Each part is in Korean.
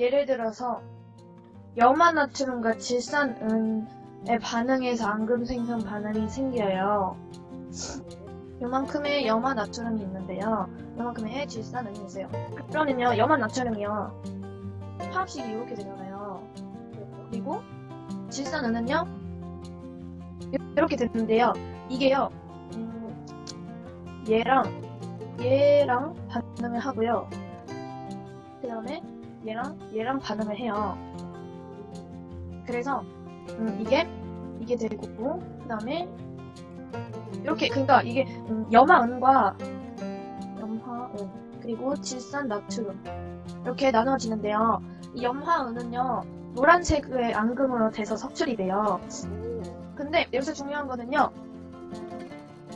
예를 들어서 염화나트륨과 질산은에 반응해서 앙금 생성 반응이 생겨요. 요만큼의 염화나트륨이 있는데요. 요만큼의 질산은이 있어요. 그러면요, 염화나트륨이요. 화학식이 이렇게 되잖아요. 그리고 질산은은요, 이렇게 되는데요. 이게요, 음, 얘랑 얘랑 반응을 하고요. 그 다음에 얘랑 얘랑 반응을 해요. 그래서 음, 이게 이게 되고 그 다음에 이렇게 그러니까 이게 음, 염화은과 염화은 그리고 질산 나트륨 이렇게 나눠지는데요. 이 염화은은요 노란색의 앙금으로 돼서 석출이 돼요. 근데 여기서 중요한 거는요.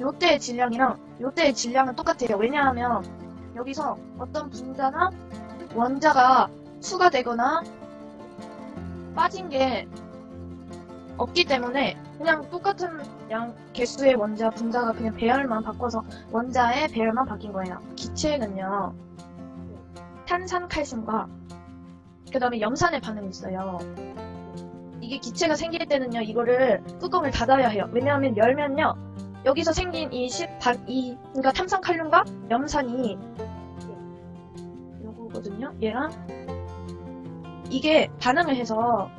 요때의 질량이랑 요때의 질량은 똑같아요. 왜냐하면 여기서 어떤 분자나 원자가 추가되거나 빠진 게 없기 때문에 그냥 똑같은 양 개수의 원자 분자가 그냥 배열만 바꿔서 원자의 배열만 바뀐 거예요. 기체는요. 탄산 칼슘과 그 다음에 염산의 반응이 있어요. 이게 기체가 생길 때는요, 이거를 뚜껑을 닫아야 해요. 왜냐하면 열면요, 여기서 생긴 이, 시, 반, 이, 그러니까 탄산 칼륨과 염산이 요거거든요. 얘랑 이게 반응을 해서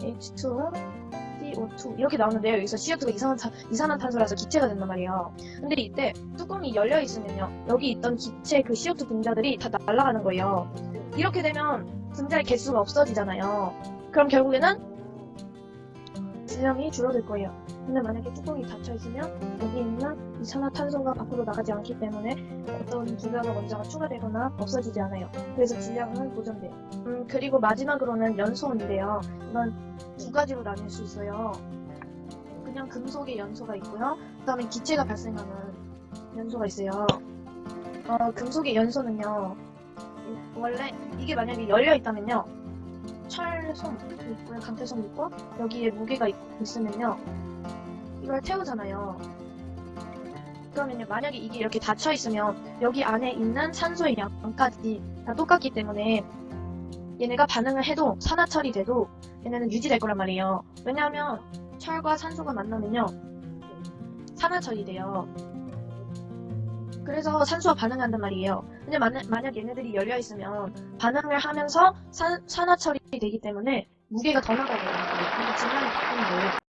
H2O, CO2 이렇게 나오는데요. 여기서 CO2가 이산화탄, 이산화탄소라서 기체가 된단 말이에요. 근데 이때 뚜껑이 열려 있으면요. 여기 있던 기체 그 CO2 분자들이 다 날아가는 거예요. 이렇게 되면 분자의 개수가 없어지잖아요. 그럼 결국에는 질량이 줄어들 거예요. 근데 만약에 뚜껑이 닫혀 있으면 여기 있는 이산화탄소가 밖으로 나가지 않기 때문에 어떤 분자나 원자가 추가되거나 없어지지 않아요. 그래서 질량은 보존돼요. 음, 그리고 마지막으로는 연소인데요. 이건 두 가지로 나뉠 수 있어요. 그냥 금속의 연소가 있고요. 그 다음에 기체가 발생하는 연소가 있어요. 어, 금속의 연소는요. 원래 이게 만약에 열려 있다면요. 철솜 있고요. 강태솜 있고 여기에 무게가 있, 있으면요. 이걸 태우잖아요. 그러면요. 만약에 이게 이렇게 닫혀 있으면 여기 안에 있는 산소의 양까지 다 똑같기 때문에 얘네가 반응을 해도 산화철이 돼도 얘네는 유지될 거란 말이에요. 왜냐하면 철과 산소가 만나면요. 산화철이 돼요. 그래서 산소와 반응한단 말이에요. 근데 만약, 만약 얘네들이 열려 있으면 반응을 하면서 산, 산화철이 되기 때문에 무게가 더 거예요. 그래서 질량이 바뀌는 거예요.